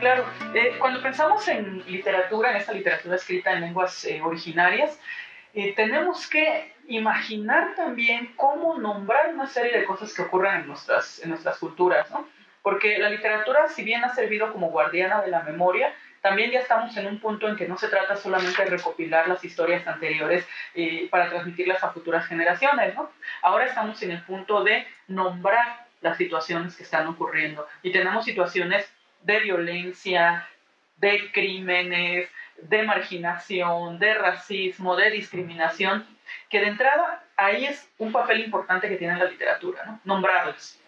Claro, eh, cuando pensamos en literatura, en esta literatura escrita en lenguas eh, originarias, eh, tenemos que imaginar también cómo nombrar una serie de cosas que ocurren en nuestras, en nuestras culturas, ¿no? Porque la literatura, si bien ha servido como guardiana de la memoria, también ya estamos en un punto en que no se trata solamente de recopilar las historias anteriores eh, para transmitirlas a futuras generaciones, ¿no? Ahora estamos en el punto de nombrar las situaciones que están ocurriendo y tenemos situaciones de violencia, de crímenes, de marginación, de racismo, de discriminación, que de entrada ahí es un papel importante que tiene la literatura, ¿no? nombrarlas.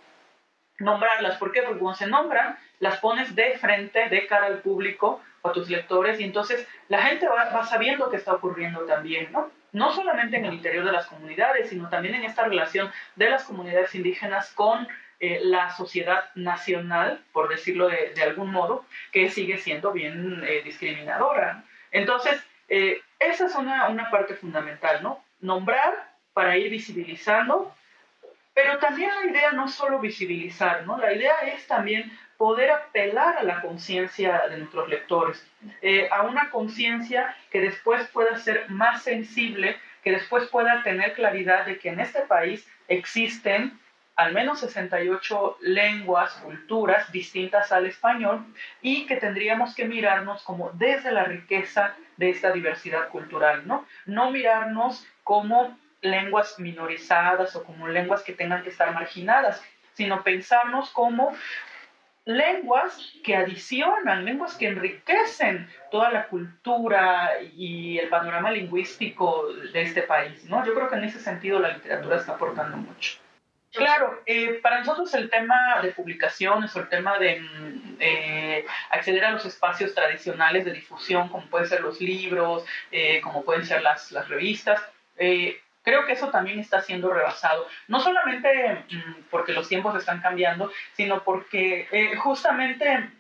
Nombrarlas, ¿por qué? Porque cuando se nombran, las pones de frente, de cara al público a tus lectores, y entonces la gente va, va sabiendo qué está ocurriendo también, ¿no? No solamente en el interior de las comunidades, sino también en esta relación de las comunidades indígenas con eh, la sociedad nacional, por decirlo de, algún modo, que sigue siendo bien eh, discriminadora. Entonces, eh, esa es una, una parte fundamental, ¿no? Nombrar para ir visibilizando, pero también la idea no solo visibilizar, ¿no? La idea es también poder apelar a la conciencia de nuestros lectores, a una conciencia que después pueda ser más sensible, que después pueda tener claridad de que en este país existen al menos 68 lenguas, culturas distintas al español y que tendríamos que mirarnos como desde la riqueza de esta diversidad cultural, ¿no? No mirarnos como lenguas minorizadas o como lenguas que tengan que estar marginadas, sino pensarnos como lenguas que adicionan, lenguas que enriquecen toda la cultura y el panorama lingüístico de este país, ¿no? Yo creo que en ese sentido la literatura está aportando mucho. Claro, eh, para nosotros el tema de publicaciones o el tema de mm, eh, acceder a los espacios tradicionales de difusión, como pueden ser los libros, eh, como pueden ser las, las revistas, creo que eso también está siendo rebasado. No solamente mm, porque los tiempos están cambiando, sino porque justamente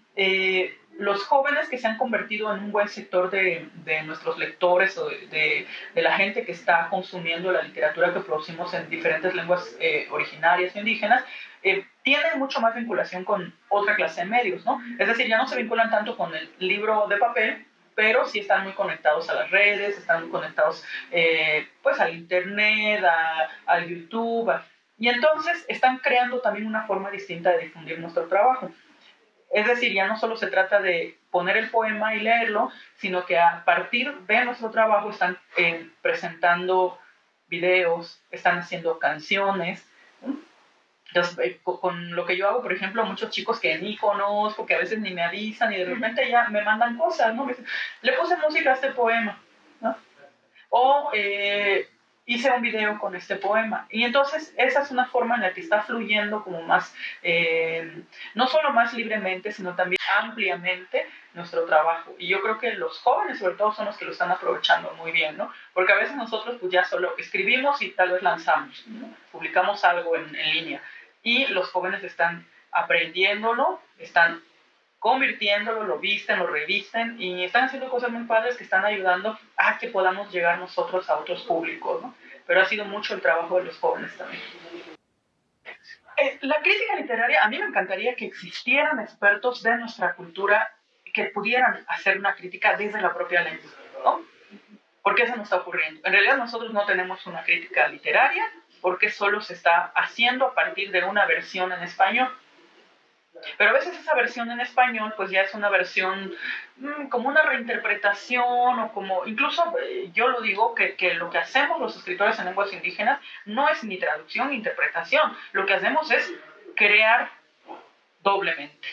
los jóvenes que se han convertido en un buen sector de, de nuestros lectores o de, de, la gente que está consumiendo la literatura que producimos en diferentes lenguas eh, originarias indígenas, eh, tienen mucho más vinculación con otra clase de medios, ¿no? Es decir, ya no se vinculan tanto con el libro de papel, pero sí están muy conectados a las redes, están conectados eh, pues al internet, a, al YouTube, y entonces están creando también una forma distinta de difundir nuestro trabajo. Es decir, ya no solo se trata de poner el poema y leerlo, sino que a partir de nuestro trabajo están eh, presentando videos, están haciendo canciones. Entonces, eh, con lo que yo hago, por ejemplo, muchos chicos que ni conozco, que a veces ni me avisan y de repente ya me mandan cosas, ¿no? le puse música a este poema, ¿no? O eh, hice un video con este poema. Y entonces esa es una forma en la que está fluyendo como más, eh, no solo más libremente, sino también ampliamente nuestro trabajo. Y yo creo que los jóvenes sobre todo son los que lo están aprovechando muy bien, ¿no? Porque a veces nosotros pues ya solo escribimos y tal vez lanzamos, publicamos algo en, en línea. Y los jóvenes están aprendiéndolo, están convirtiéndolo, lo visten, lo revisten y están haciendo cosas muy padres que están ayudando a que podamos llegar nosotros a otros públicos, ¿no? Pero ha sido mucho el trabajo de los jóvenes también. Eh, la crítica literaria, a mí me encantaría que existieran expertos de nuestra cultura que pudieran hacer una crítica desde la propia lengua, ¿no? Porque eso no está ocurriendo. En realidad nosotros no tenemos una crítica literaria porque solo se está haciendo a partir de una versión en español pero a veces esa versión en español pues ya es una versión mm, como una reinterpretación o como, incluso eh, yo lo digo, que, que, lo que hacemos los escritores en lenguas indígenas no es ni traducción ni interpretación, lo que hacemos es crear doblemente.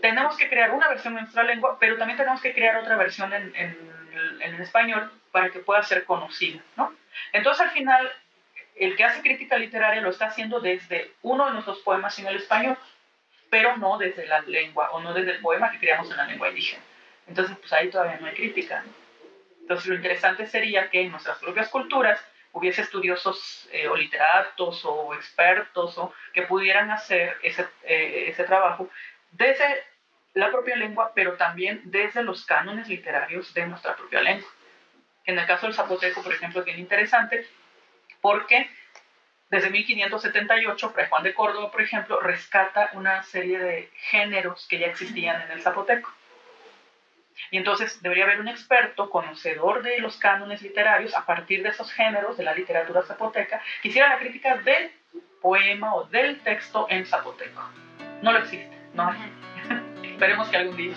Tenemos que crear una versión en nuestra lengua, pero también tenemos que crear otra versión en, en, en español para que pueda ser conocida, ¿no? Entonces al final el que hace crítica literaria lo está haciendo desde uno de nuestros poemas en el español pero no desde la lengua o no desde el poema que creamos en la lengua indígena. Entonces, pues ahí todavía no hay crítica. Entonces, lo interesante sería que en nuestras propias culturas hubiese estudiosos eh, o literatos o expertos o que pudieran hacer ese, eh, ese trabajo desde la propia lengua, pero también desde los cánones literarios de nuestra propia lengua. En el caso del zapoteco, por ejemplo, es bien interesante porque Desde 1578, Fray Juan de Córdoba, por ejemplo, rescata una serie de géneros que ya existían en el zapoteco. Y entonces debería haber un experto conocedor de los cánones literarios a partir de esos géneros de la literatura zapoteca que hiciera la crítica del poema o del texto en zapoteco. No lo existe, no hay. Esperemos que algún día.